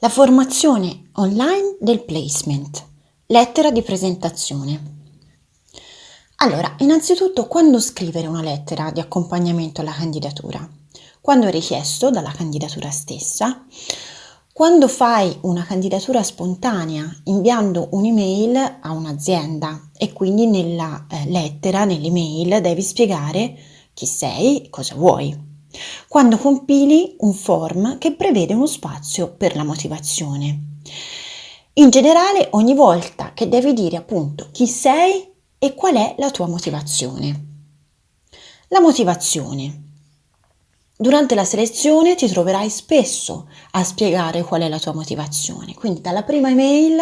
La formazione online del placement. Lettera di presentazione. Allora, innanzitutto quando scrivere una lettera di accompagnamento alla candidatura? Quando è richiesto dalla candidatura stessa, quando fai una candidatura spontanea inviando un'email a un'azienda e quindi nella eh, lettera, nell'email, devi spiegare chi sei, cosa vuoi. Quando compili un form che prevede uno spazio per la motivazione. In generale, ogni volta che devi dire appunto chi sei e qual è la tua motivazione. La motivazione. Durante la selezione ti troverai spesso a spiegare qual è la tua motivazione, quindi dalla prima email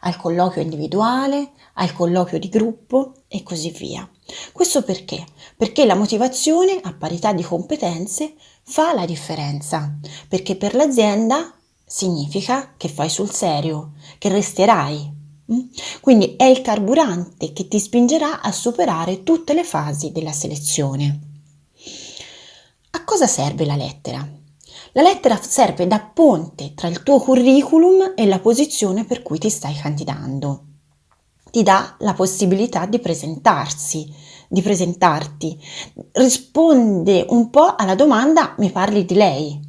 al colloquio individuale, al colloquio di gruppo e così via. Questo perché? Perché la motivazione a parità di competenze fa la differenza, perché per l'azienda significa che fai sul serio, che resterai. Mm? Quindi è il carburante che ti spingerà a superare tutte le fasi della selezione. A cosa serve la lettera? La lettera serve da ponte tra il tuo curriculum e la posizione per cui ti stai candidando. Ti dà la possibilità di presentarsi, di presentarti. Risponde un po' alla domanda mi parli di lei.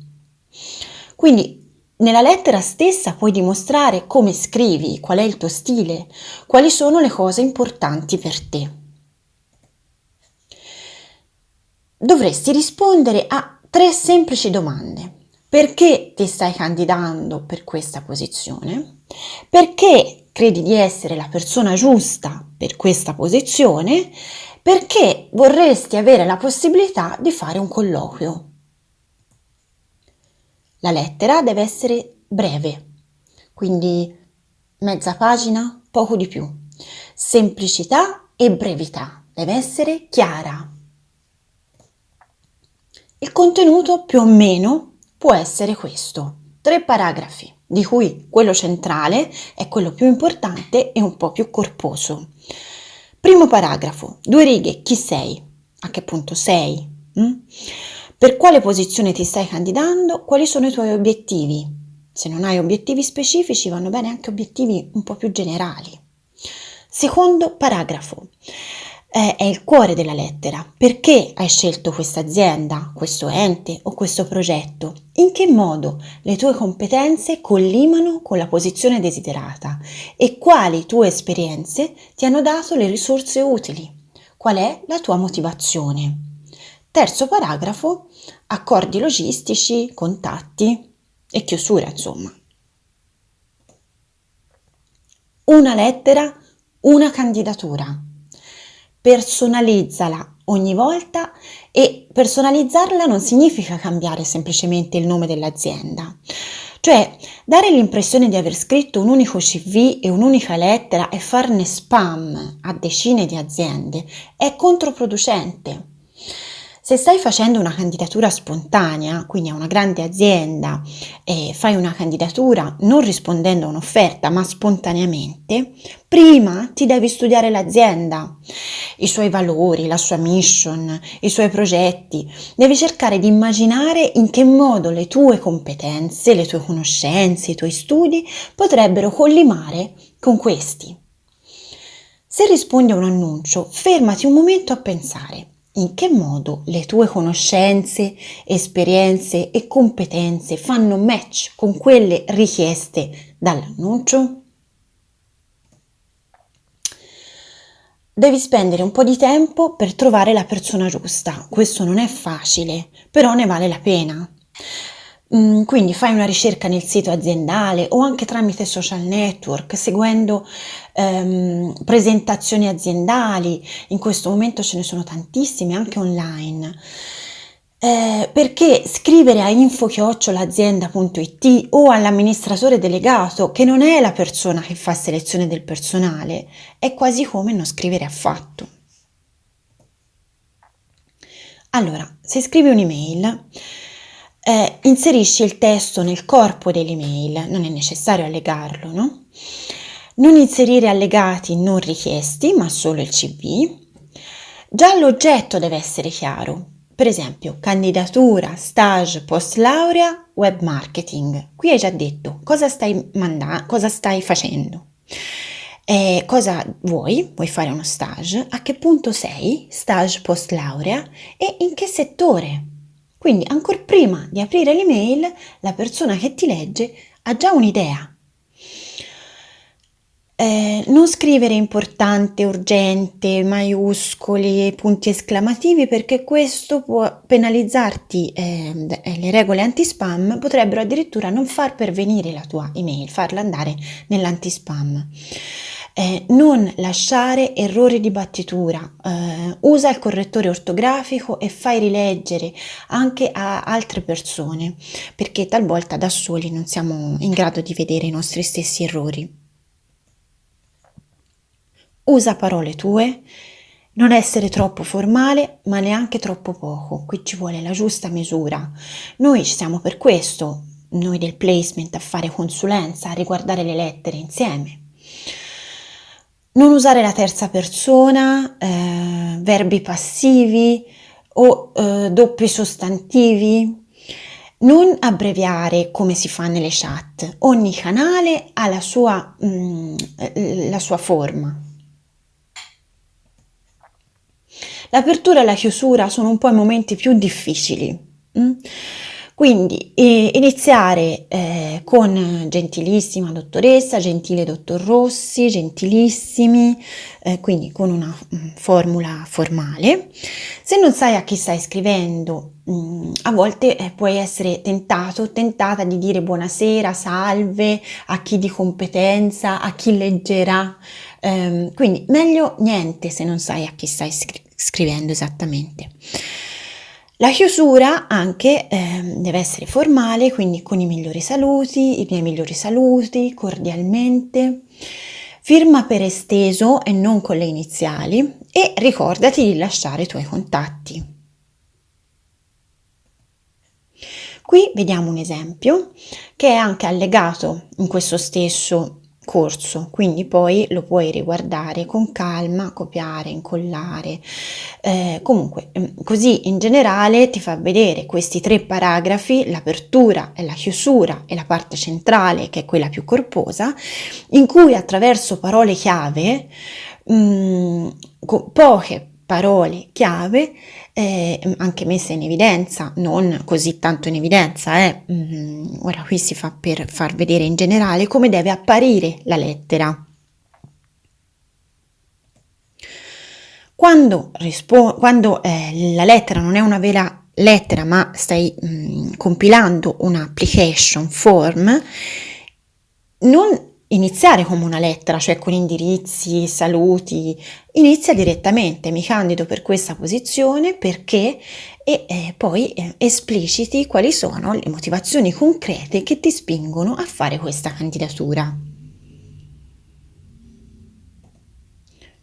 Quindi nella lettera stessa puoi dimostrare come scrivi, qual è il tuo stile, quali sono le cose importanti per te. Dovresti rispondere a tre semplici domande. Perché ti stai candidando per questa posizione? Perché credi di essere la persona giusta per questa posizione? Perché vorresti avere la possibilità di fare un colloquio? La lettera deve essere breve, quindi mezza pagina, poco di più. Semplicità e brevità, deve essere chiara. Il contenuto più o meno può essere questo, tre paragrafi, di cui quello centrale è quello più importante e un po' più corposo. Primo paragrafo, due righe, chi sei? A che punto sei? Mm? Per quale posizione ti stai candidando? Quali sono i tuoi obiettivi? Se non hai obiettivi specifici vanno bene anche obiettivi un po' più generali. Secondo paragrafo, eh, è il cuore della lettera. Perché hai scelto questa azienda, questo ente o questo progetto? In che modo le tue competenze collimano con la posizione desiderata e quali tue esperienze ti hanno dato le risorse utili? Qual è la tua motivazione? Terzo paragrafo, accordi logistici, contatti e chiusura, insomma. Una lettera, una candidatura personalizzala ogni volta e personalizzarla non significa cambiare semplicemente il nome dell'azienda. Cioè, dare l'impressione di aver scritto un unico CV e un'unica lettera e farne spam a decine di aziende è controproducente. Se stai facendo una candidatura spontanea, quindi a una grande azienda, e fai una candidatura non rispondendo a un'offerta ma spontaneamente, prima ti devi studiare l'azienda, i suoi valori, la sua mission, i suoi progetti. Devi cercare di immaginare in che modo le tue competenze, le tue conoscenze, i tuoi studi potrebbero collimare con questi. Se rispondi a un annuncio, fermati un momento a pensare in che modo le tue conoscenze, esperienze e competenze fanno match con quelle richieste dall'annuncio? Devi spendere un po' di tempo per trovare la persona giusta. Questo non è facile, però ne vale la pena. Mm, quindi fai una ricerca nel sito aziendale o anche tramite social network, seguendo ehm, presentazioni aziendali, in questo momento ce ne sono tantissime anche online. Eh, perché scrivere a info-azienda.it o all'amministratore delegato, che non è la persona che fa selezione del personale, è quasi come non scrivere affatto. Allora, se scrivi un'email, eh, inserisci il testo nel corpo dell'email, non è necessario allegarlo, no? Non inserire allegati non richiesti, ma solo il CV. Già l'oggetto deve essere chiaro, per esempio, candidatura, stage, post laurea, web marketing. Qui hai già detto cosa stai, cosa stai facendo. Eh, cosa vuoi? Vuoi fare uno stage? A che punto sei? Stage post laurea? E in che settore? Quindi ancora prima di aprire l'email, la persona che ti legge ha già un'idea. Eh, non scrivere importante, urgente, maiuscoli, punti esclamativi perché questo può penalizzarti. Eh, le regole anti-spam potrebbero addirittura non far pervenire la tua email, farla andare nell'anti-spam. Eh, non lasciare errori di battitura, eh, usa il correttore ortografico e fai rileggere anche a altre persone perché talvolta da soli non siamo in grado di vedere i nostri stessi errori. Usa parole tue, non essere troppo formale ma neanche troppo poco, qui ci vuole la giusta misura. Noi ci siamo per questo, noi del placement, a fare consulenza, a riguardare le lettere insieme. Non usare la terza persona, eh, verbi passivi o eh, doppi sostantivi. Non abbreviare come si fa nelle chat, ogni canale ha la sua, mm, la sua forma. L'apertura e la chiusura sono un po' i momenti più difficili. Mm? Quindi eh, iniziare eh, con gentilissima dottoressa, gentile dottor Rossi, gentilissimi, eh, quindi con una mm, formula formale. Se non sai a chi stai scrivendo, mh, mm, a volte eh, puoi essere tentato, tentata di dire buonasera, salve a chi di competenza, a chi leggerà. Ehm, quindi meglio niente se non sai a chi stai scrivendo scrivendo esattamente. La chiusura anche eh, deve essere formale, quindi con i migliori saluti, i miei migliori saluti, cordialmente. Firma per esteso e non con le iniziali e ricordati di lasciare i tuoi contatti. Qui vediamo un esempio che è anche allegato in questo stesso corso, quindi poi lo puoi riguardare con calma, copiare, incollare, eh, comunque mm, così in generale ti fa vedere questi tre paragrafi, l'apertura e la chiusura e la parte centrale che è quella più corposa, in cui attraverso parole chiave, mh, mm, poche parole chiave eh, anche messe in evidenza, non così tanto in evidenza, eh. mm, ora qui si fa per far vedere in generale come deve apparire la lettera. Quando, quando eh, la lettera non è una vera lettera ma stai mh, mm, compilando un'application form, non iniziare come una lettera, cioè con indirizzi, saluti, inizia direttamente, mi candido per questa posizione perché e eh, poi eh, espliciti quali sono le motivazioni concrete che ti spingono a fare questa candidatura.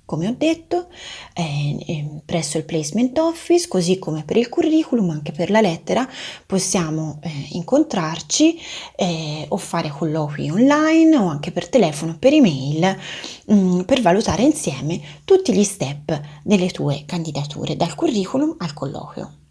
Come ho detto, eh, eh, presso il placement office, così come per il curriculum, anche per la lettera, possiamo eh, incontrarci eh, o fare colloqui online o anche per telefono per email mh, mm, per valutare insieme tutti gli step delle tue candidature, dal curriculum al colloquio.